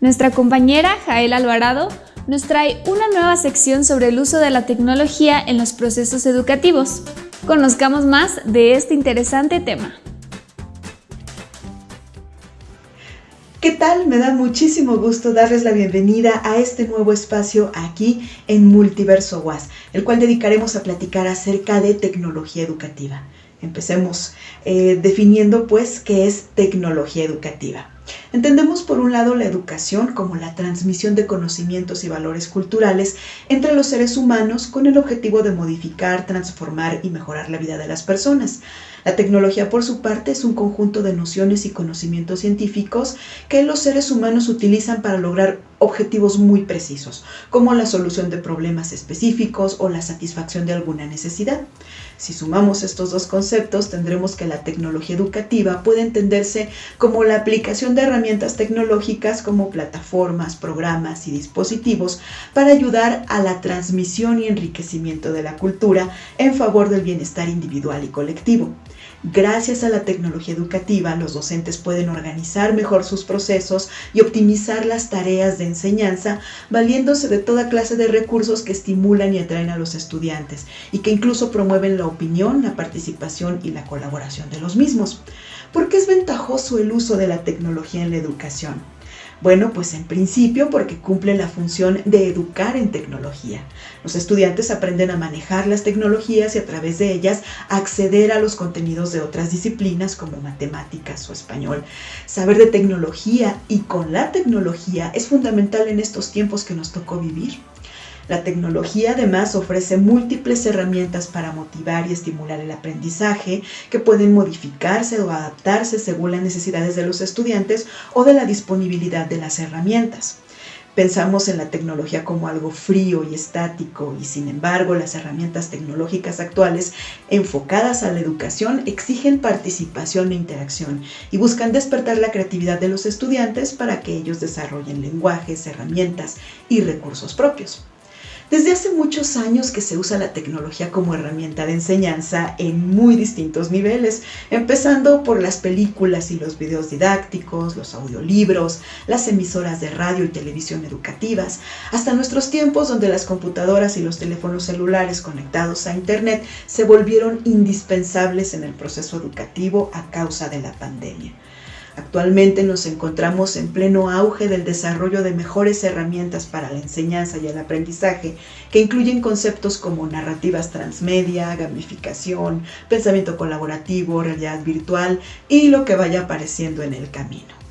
Nuestra compañera Jael Alvarado nos trae una nueva sección sobre el uso de la tecnología en los procesos educativos. Conozcamos más de este interesante tema. ¿Qué tal? Me da muchísimo gusto darles la bienvenida a este nuevo espacio aquí en Multiverso WAS, el cual dedicaremos a platicar acerca de tecnología educativa. Empecemos eh, definiendo pues qué es tecnología educativa. Entendemos por un lado la educación como la transmisión de conocimientos y valores culturales entre los seres humanos con el objetivo de modificar, transformar y mejorar la vida de las personas. La tecnología, por su parte, es un conjunto de nociones y conocimientos científicos que los seres humanos utilizan para lograr objetivos muy precisos, como la solución de problemas específicos o la satisfacción de alguna necesidad. Si sumamos estos dos conceptos, tendremos que la tecnología educativa puede entenderse como la aplicación de herramientas tecnológicas como plataformas, programas y dispositivos para ayudar a la transmisión y enriquecimiento de la cultura en favor del bienestar individual y colectivo. Gracias a la tecnología educativa, los docentes pueden organizar mejor sus procesos y optimizar las tareas de enseñanza, valiéndose de toda clase de recursos que estimulan y atraen a los estudiantes y que incluso promueven la opinión, la participación y la colaboración de los mismos. ¿Por qué es ventajoso el uso de la tecnología en la educación? Bueno, pues en principio porque cumple la función de educar en tecnología. Los estudiantes aprenden a manejar las tecnologías y a través de ellas acceder a los contenidos de otras disciplinas como matemáticas o español. Saber de tecnología y con la tecnología es fundamental en estos tiempos que nos tocó vivir. La tecnología además ofrece múltiples herramientas para motivar y estimular el aprendizaje que pueden modificarse o adaptarse según las necesidades de los estudiantes o de la disponibilidad de las herramientas. Pensamos en la tecnología como algo frío y estático y sin embargo las herramientas tecnológicas actuales enfocadas a la educación exigen participación e interacción y buscan despertar la creatividad de los estudiantes para que ellos desarrollen lenguajes, herramientas y recursos propios. Desde hace muchos años que se usa la tecnología como herramienta de enseñanza en muy distintos niveles, empezando por las películas y los videos didácticos, los audiolibros, las emisoras de radio y televisión educativas, hasta nuestros tiempos donde las computadoras y los teléfonos celulares conectados a Internet se volvieron indispensables en el proceso educativo a causa de la pandemia. Actualmente nos encontramos en pleno auge del desarrollo de mejores herramientas para la enseñanza y el aprendizaje que incluyen conceptos como narrativas transmedia, gamificación, pensamiento colaborativo, realidad virtual y lo que vaya apareciendo en el camino.